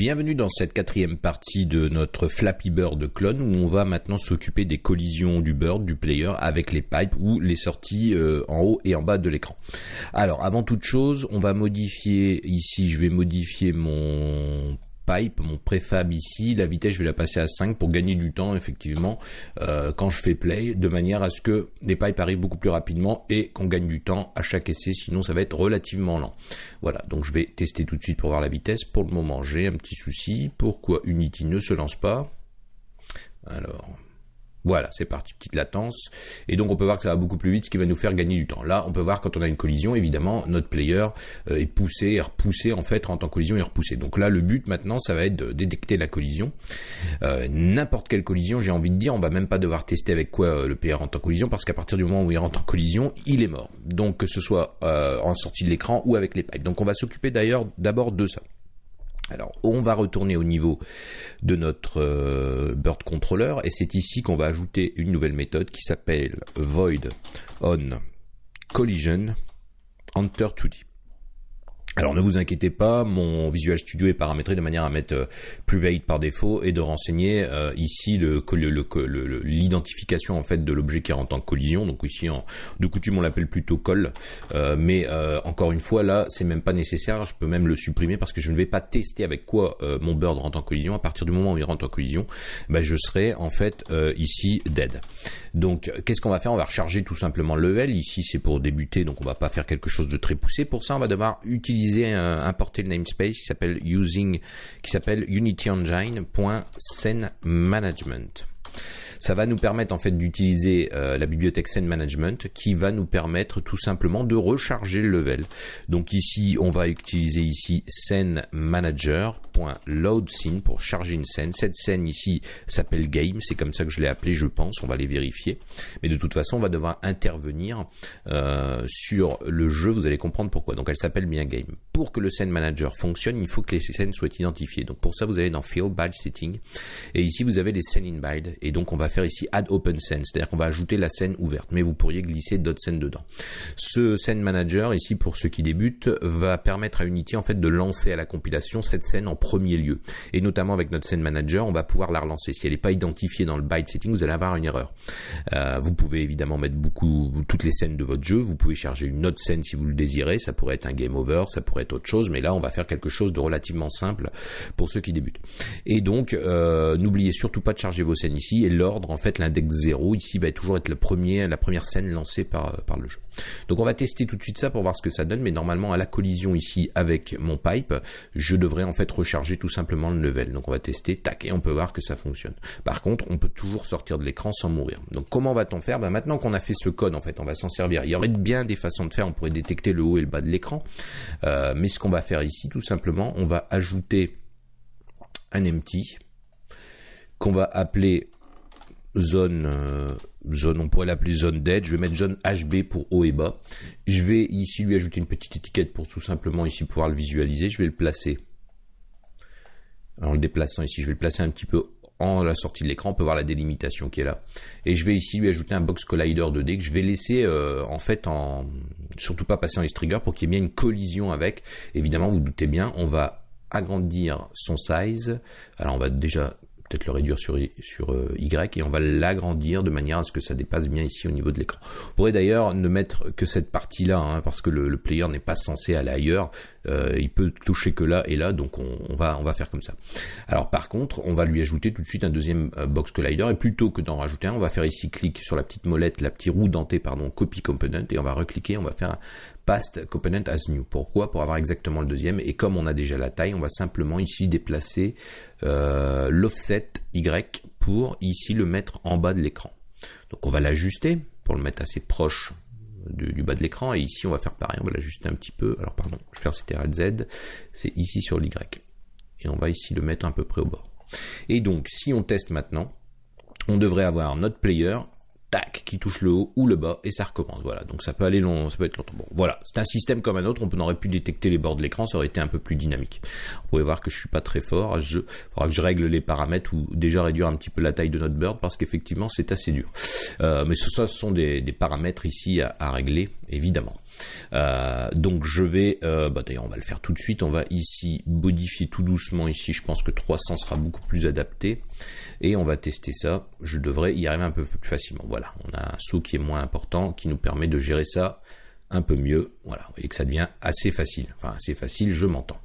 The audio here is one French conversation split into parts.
Bienvenue dans cette quatrième partie de notre Flappy Bird clone où on va maintenant s'occuper des collisions du bird, du player avec les pipes ou les sorties euh, en haut et en bas de l'écran. Alors avant toute chose, on va modifier ici, je vais modifier mon pipe, mon préfab ici, la vitesse je vais la passer à 5 pour gagner du temps effectivement euh, quand je fais play, de manière à ce que les pipes arrivent beaucoup plus rapidement et qu'on gagne du temps à chaque essai, sinon ça va être relativement lent. Voilà, donc je vais tester tout de suite pour voir la vitesse. Pour le moment j'ai un petit souci, pourquoi Unity ne se lance pas? Alors, voilà, c'est parti, petite latence. Et donc on peut voir que ça va beaucoup plus vite, ce qui va nous faire gagner du temps. Là, on peut voir quand on a une collision, évidemment, notre player euh, est poussé, est repoussé en fait, rentre en collision et repoussé. Donc là, le but maintenant, ça va être de détecter la collision. Euh, n'importe quelle collision, j'ai envie de dire, on va même pas devoir tester avec quoi euh, le player rentre en collision, parce qu'à partir du moment où il rentre en collision, il est mort. Donc que ce soit en sortie de l'écran ou avec les pipes. Donc on va s'occuper d'ailleurs d'abord de ça. Alors, on va retourner au niveau de notre euh, Bird Controller et c'est ici qu'on va ajouter une nouvelle méthode qui s'appelle Void on Collision Enter 2D. Alors ne vous inquiétez pas, mon Visual Studio est paramétré de manière à mettre euh, Private par défaut et de renseigner euh, ici l'identification en fait de l'objet qui rentre en collision. Donc ici de coutume on l'appelle plutôt call, euh, mais encore une fois là c'est même pas nécessaire. Je peux même le supprimer parce que je ne vais pas tester avec quoi mon bird rentre en collision. À partir du moment où il rentre en collision, ben, je serai en fait ici dead. Donc qu'est-ce qu'on va faire? On va recharger tout simplement le level. Ici c'est pour débuter, donc on va pas faire quelque chose de très poussé. Pour ça on va devoir utiliser importer le namespace qui s'appelle using, qui s'appelle unityengine.scenemanagement. Ça va nous permettre en fait d'utiliser euh, la bibliothèque Scene Management qui va nous permettre tout simplement de recharger le level. Donc ici, on va utiliser ici scene manager load scene pour charger une scène. Cette scène ici s'appelle game, c'est comme ça que je l'ai appelé, je pense. On va les vérifier. Mais de toute façon, on va devoir intervenir euh, sur le jeu. Vous allez comprendre pourquoi. Donc elle s'appelle bien game. Pour que le scene manager fonctionne, il faut que les scènes soient identifiées. Donc pour ça, vous allez dans Field Build Setting et ici vous avez les scènes in build et donc on va faire ici Add Open Scene, c'est-à-dire qu'on va ajouter la scène ouverte, mais vous pourriez glisser d'autres scènes dedans. Ce scene manager ici pour ceux qui débutent va permettre à Unity en fait de lancer à la compilation cette scène en premier lieu. Et notamment avec notre scène manager, on va pouvoir la relancer. Si elle n'est pas identifiée dans le byte setting, vous allez avoir une erreur. Euh, vous pouvez évidemment mettre beaucoup toutes les scènes de votre jeu. Vous pouvez charger une autre scène si vous le désirez. Ça pourrait être un game over, ça pourrait être autre chose. Mais là, on va faire quelque chose de relativement simple pour ceux qui débutent. Et donc, euh, n'oubliez surtout pas de charger vos scènes ici. Et l'ordre, en fait, l'index 0 ici va toujours être le premier, la première scène lancée par, par le jeu. Donc, on va tester tout de suite ça pour voir ce que ça donne. Mais normalement, à la collision ici avec mon pipe, je devrais en fait recharger tout simplement le level. Donc on va tester, tac, et on peut voir que ça fonctionne. Par contre, on peut toujours sortir de l'écran sans mourir. Donc comment va-t-on faire? Ben, Maintenant qu'on a fait ce code, en fait, on va s'en servir. Il y aurait bien des façons de faire, on pourrait détecter le haut et le bas de l'écran. Euh, mais ce qu'on va faire ici, tout simplement, on va ajouter un empty qu'on va appeler zone euh, zone on pourrait l'appeler zone dead je vais mettre zone HB pour haut et bas je vais ici lui ajouter une petite étiquette pour tout simplement ici pouvoir le visualiser je vais le placer en le déplaçant ici, je vais le placer un petit peu en la sortie de l'écran, on peut voir la délimitation qui est là. Et je vais ici lui ajouter un box collider 2D que je vais laisser euh, en fait en surtout pas passer en trigger pour qu'il y ait bien une collision avec. Évidemment, vous, vous doutez bien, on va agrandir son size. Alors on va déjà peut-être le réduire sur, sur euh, Y et on va l'agrandir de manière à ce que ça dépasse bien ici au niveau de l'écran. On pourrait d'ailleurs ne mettre que cette partie-là, hein, parce que le, player n'est pas censé aller ailleurs, euh, il peut toucher que là et là, donc on, va, faire comme ça. Alors par contre, on va lui ajouter tout de suite un deuxième euh, box collider, et plutôt que d'en rajouter un, on va faire ici clic sur la petite molette, la petite roue dentée, pardon, copy component, et on va recliquer, on va faire un past component as new. Pourquoi? Pour avoir exactement le deuxième, et comme on a déjà la taille, on va simplement ici déplacer euh, l'offset Y pour ici le mettre en bas de l'écran. Donc on va l'ajuster pour le mettre assez proche du, bas de l'écran et ici on va faire pareil, on va l'ajuster un petit peu. Alors pardon, je vais faire CTRL Z, c'est ici sur l'Y. Et on va ici le mettre à peu près au bord. Et donc si on teste maintenant, on devrait avoir notre player tac, qui touche le haut ou le bas, et ça recommence. Voilà, donc ça peut aller long, ça peut être longtemps. Bon, voilà, c'est un système comme un autre, on aurait pu détecter les bords de l'écran, ça aurait été un peu plus dynamique. Vous pouvez voir que je suis pas très fort, je, faudra que je règle les paramètres ou déjà réduire un petit peu la taille de notre bird, parce qu'effectivement c'est assez dur. Euh, mais ça, ce sont des, paramètres ici à, à régler, évidemment. Donc je vais, bah, d'ailleurs on va le faire tout de suite, on va ici modifier tout doucement ici, je pense que 300 sera beaucoup plus adapté, et on va tester ça, je devrais y arriver un peu plus facilement. Voilà, on a un saut qui est moins important, qui nous permet de gérer ça un peu mieux. Voilà, vous voyez que ça devient assez facile. Enfin, assez facile, je m'entends.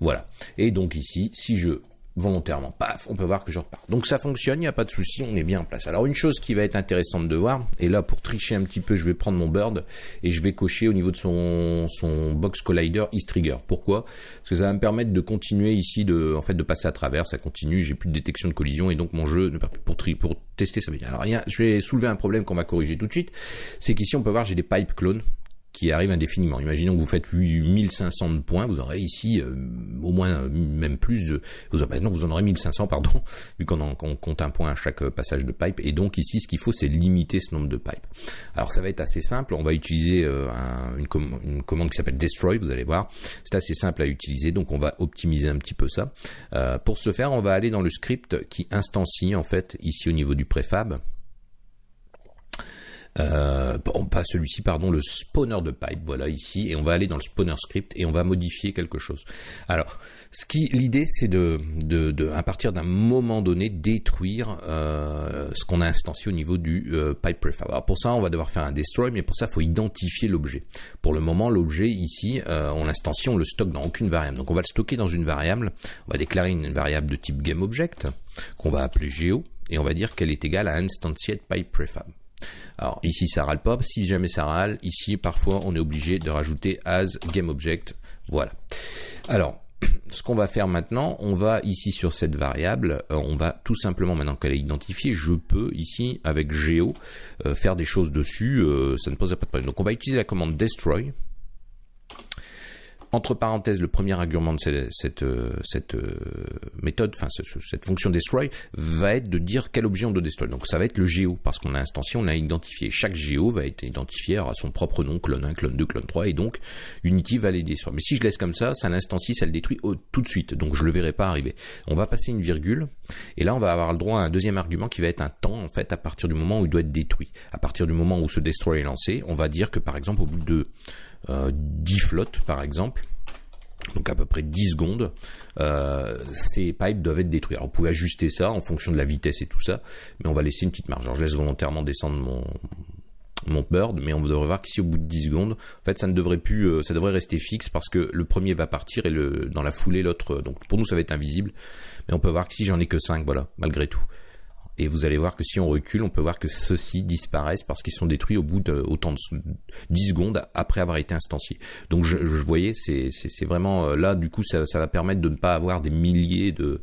Voilà. Et donc ici, si je volontairement, paf, on peut voir que je repars. Donc ça fonctionne, il n'y a pas de souci, on est bien en place. Alors une chose qui va être intéressante de voir, et là pour tricher un petit peu, je vais prendre mon bird et je vais cocher au niveau de son, son box collider East Trigger. Pourquoi? Parce que ça va me permettre de continuer ici, de, en fait, de passer à travers, ça continue, j'ai plus de détection de collision et donc mon jeu, pour, pour tester ça. Alors rien, je vais soulever un problème qu'on va corriger tout de suite, c'est qu'ici on peut voir j'ai des pipe clones qui arrive indéfiniment. Imaginons que vous faites 8500 de points, vous aurez ici euh, au moins euh, même plus de... Vous, non, vous en aurez 1500, pardon, vu qu'on compte un point à chaque euh, passage de pipe. Et donc ici, ce qu'il faut, c'est limiter ce nombre de pipes. Alors ça va être assez simple. On va utiliser une, commande qui s'appelle Destroy, vous allez voir. C'est assez simple à utiliser, donc on va optimiser un petit peu ça. pour ce faire, on va aller dans le script qui instancie, en fait, ici au niveau du préfab. Euh, pas celui-ci, pardon, le spawner de pipe, voilà ici, et on va aller dans le spawner script et on va modifier quelque chose. Alors, ce qui, l'idée, c'est de, de, à partir d'un moment donné, détruire euh, ce qu'on a instancié au niveau du euh, pipe prefab. Alors pour ça, on va devoir faire un destroy, mais pour ça, il faut identifier l'objet. Pour le moment, l'objet ici, on l'instancie, on le stocke dans aucune variable. Donc on va le stocker dans une variable. On va déclarer une variable de type GameObject qu'on va appeler geo et on va dire qu'elle est égale à instantiate pipe prefab. Alors ici ça râle pas, si jamais ça râle, ici parfois on est obligé de rajouter as GameObject, voilà. Alors ce qu'on va faire maintenant, on va ici sur cette variable, euh, on va tout simplement maintenant qu'elle est identifiée, je peux ici avec Geo euh, faire des choses dessus, euh, ça ne pose pas de problème. Donc on va utiliser la commande destroy entre parenthèses, le premier argument de cette, euh, euh, méthode, enfin cette fonction destroy, va être de dire quel objet on doit destroy. Donc ça va être le géo, parce qu'on a instancié, on a identifié. Chaque géo va être identifié à son propre nom, clone 1, clone 2, clone 3, et donc Unity va les destroy. Mais si je laisse comme ça, ça l'instancie, ça le détruit tout de suite, donc je le verrai pas arriver. On va passer une virgule, et là on va avoir le droit à un deuxième argument qui va être un temps, en fait, à partir du moment où il doit être détruit. À partir du moment où ce destroy est lancé, on va dire que par exemple au bout de 10 euh, flottes par exemple, donc à peu près 10 secondes, euh, ces pipes doivent être détruits. Alors vous pouvez ajuster ça en fonction de la vitesse et tout ça, mais on va laisser une petite marge. Alors je laisse volontairement descendre mon, mon bird, mais on devrait voir qu'ici au bout de 10 secondes, en fait ça ne devrait plus, euh, ça devrait rester fixe parce que le premier va partir et le, dans la foulée l'autre, donc pour nous ça va être invisible, mais on peut voir qu'ici j'en ai que 5, voilà, malgré tout. Et vous allez voir que si on recule, on peut voir que ceux-ci disparaissent parce qu'ils sont détruits au bout de de 10 secondes après avoir été instanciés. Donc je, voyais, c'est vraiment euh, là, du coup, ça, va permettre de ne pas avoir des milliers de,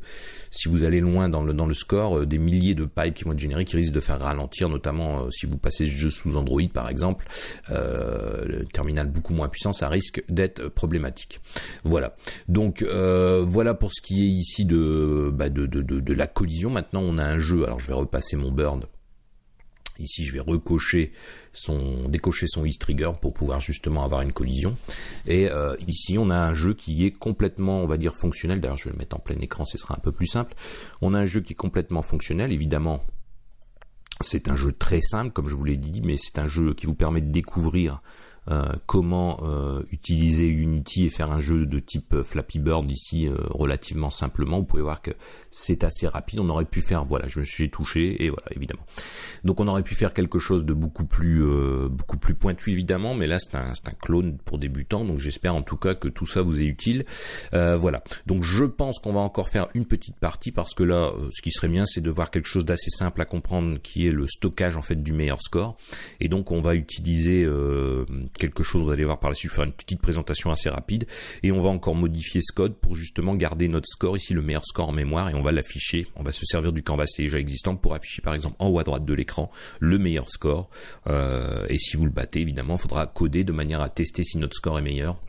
si vous allez loin dans le, dans le score, euh, des milliers de pipes qui vont être générés qui risquent de faire ralentir, notamment euh, si vous passez ce jeu sous Android par exemple, le terminal beaucoup moins puissant, ça risque d'être problématique. Voilà. Donc voilà pour ce qui est ici de, bah de, de, de, de la collision. Maintenant on a un jeu, alors je vais repasser mon bird. Ici, je vais son, décocher son East Trigger pour pouvoir justement avoir une collision. Et euh, ici, on a un jeu qui est complètement, on va dire, fonctionnel. D'ailleurs, je vais le mettre en plein écran, ce sera un peu plus simple. On a un jeu qui est complètement fonctionnel. Évidemment, c'est un jeu très simple, comme je vous l'ai dit, mais c'est un jeu qui vous permet de découvrir comment euh, utiliser Unity et faire un jeu de type Flappy Bird ici euh, relativement simplement. Vous pouvez voir que c'est assez rapide. On aurait pu faire, voilà, je me suis touché et voilà, évidemment. Donc on aurait pu faire quelque chose de beaucoup plus, beaucoup plus pointu évidemment, mais là c'est un, un clone pour débutants. Donc j'espère en tout cas que tout ça vous est utile. voilà. Donc je pense qu'on va encore faire une petite partie parce que là, ce qui serait bien, c'est de voir quelque chose d'assez simple à comprendre, qui est le stockage en fait du meilleur score. Et donc on va utiliser quelque chose, vous allez voir par la suite, faire une petite présentation assez rapide, et on va encore modifier ce code pour justement garder notre score, ici le meilleur score en mémoire, et on va l'afficher, on va se servir du canvas déjà existant pour afficher par exemple en haut à droite de l'écran le meilleur score, euh, et si vous le battez évidemment, il faudra coder de manière à tester si notre score est meilleur,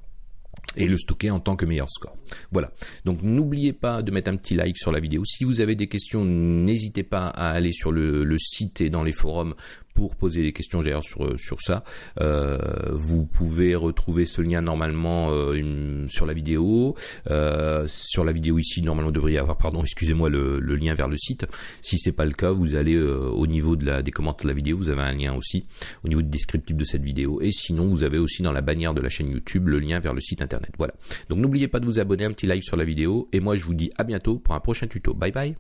et le stocker en tant que meilleur score. Voilà. Donc n'oubliez pas de mettre un petit like sur la vidéo. Si vous avez des questions, n'hésitez pas à aller sur le, site et dans les forums pour poser des questions d'ailleurs sur sur ça. Euh, vous pouvez retrouver ce lien normalement euh, sur la vidéo. Euh, sur la vidéo ici, normalement, vous devriez avoir, pardon, excusez-moi, le, le, lien vers le site. Si c'est pas le cas, vous allez au niveau de la des commentaires de la vidéo, vous avez un lien aussi au niveau du descriptif de cette vidéo. Et sinon, vous avez aussi dans la bannière de la chaîne YouTube le lien vers le site internet. Voilà. Donc n'oubliez pas de vous abonner, un petit like sur la vidéo. Et moi, je vous dis à bientôt pour un prochain tuto. Bye bye.